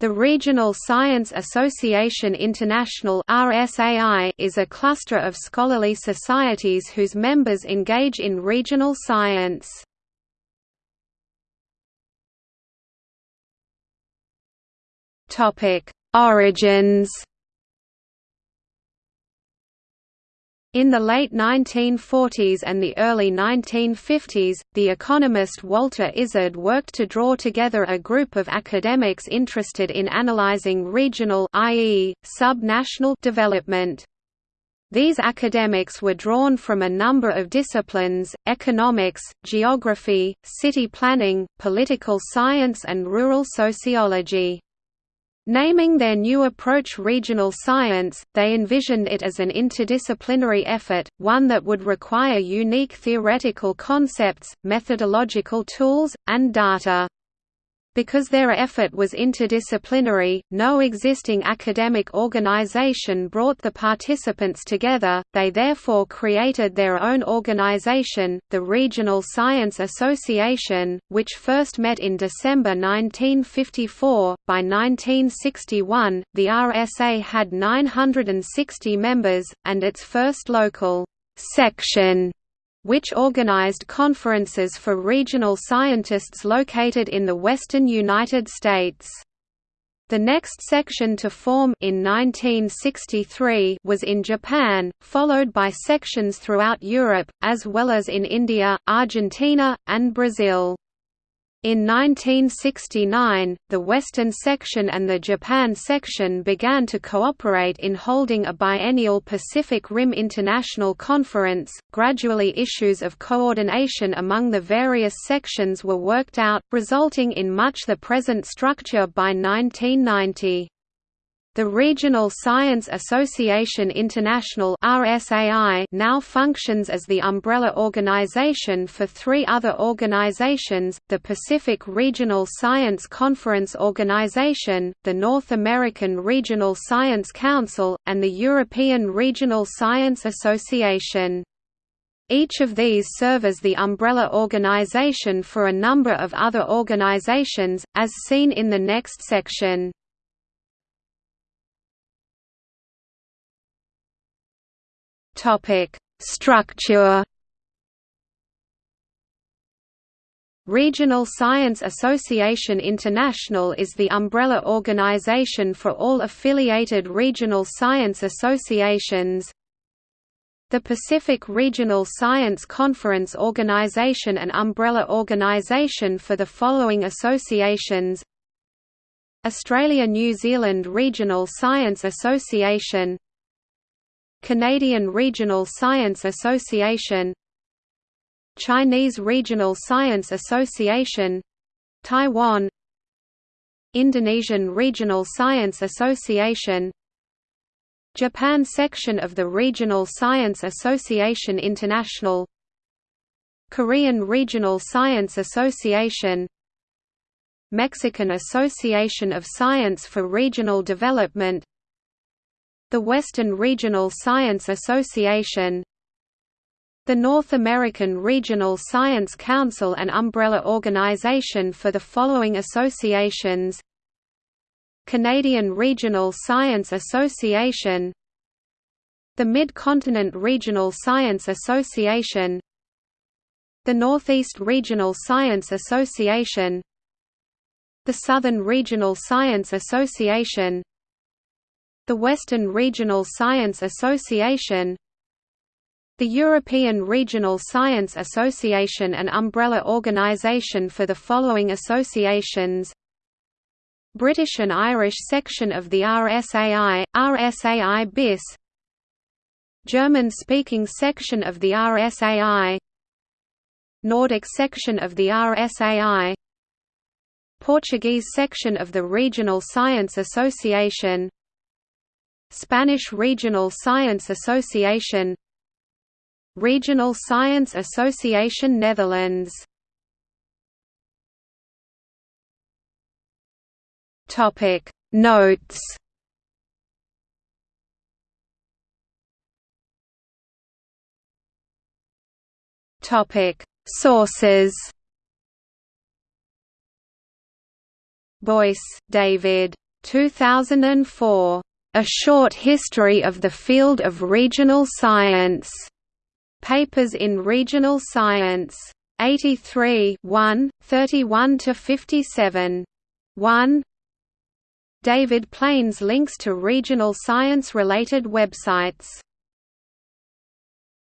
The Regional Science Association International is a cluster of scholarly societies whose members engage in regional science. Origins In the late 1940s and the early 1950s, the economist Walter Isard worked to draw together a group of academics interested in analyzing regional i.e., sub-national development. These academics were drawn from a number of disciplines, economics, geography, city planning, political science and rural sociology. Naming their new approach regional science, they envisioned it as an interdisciplinary effort, one that would require unique theoretical concepts, methodological tools, and data. Because their effort was interdisciplinary, no existing academic organization brought the participants together, they therefore created their own organization, the Regional Science Association, which first met in December 1954. By 1961, the RSA had 960 members, and its first local section which organized conferences for regional scientists located in the western United States. The next section to form in 1963 was in Japan, followed by sections throughout Europe, as well as in India, Argentina, and Brazil. In 1969, the Western section and the Japan section began to cooperate in holding a biennial Pacific Rim International Conference. Gradually, issues of coordination among the various sections were worked out, resulting in much the present structure by 1990. The Regional Science Association International RSAI now functions as the umbrella organization for three other organizations, the Pacific Regional Science Conference Organization, the North American Regional Science Council, and the European Regional Science Association. Each of these serve as the umbrella organization for a number of other organizations, as seen in the next section. Topic: Structure. Regional Science Association International is the umbrella organization for all affiliated regional science associations. The Pacific Regional Science Conference Organization an umbrella organization for the following associations Australia-New Zealand Regional Science Association Canadian Regional Science Association Chinese Regional Science Association Taiwan Indonesian Regional Science Association Japan section of the Regional Science Association International Korean Regional Science Association Mexican Association of Science for Regional Development the Western Regional Science Association the North American Regional Science Council an umbrella organization for the following associations Canadian Regional Science Association the Mid-Continent Regional Science Association the Northeast Regional Science Association the Southern Regional Science Association the Western Regional Science Association the European Regional Science Association an umbrella organisation for the following associations British and Irish section of the RSAI, RSAI BIS German-speaking section of the RSAI Nordic section of the RSAI Portuguese section of the Regional Science Association Spanish Regional Science Association Regional Science Association Netherlands. Topic Notes. Topic Sources. Boyce, David. 2004. A Short History of the Field of Regional Science. Papers in Regional Science. 83 1, 31–57. 1 David Plane's links to regional science-related websites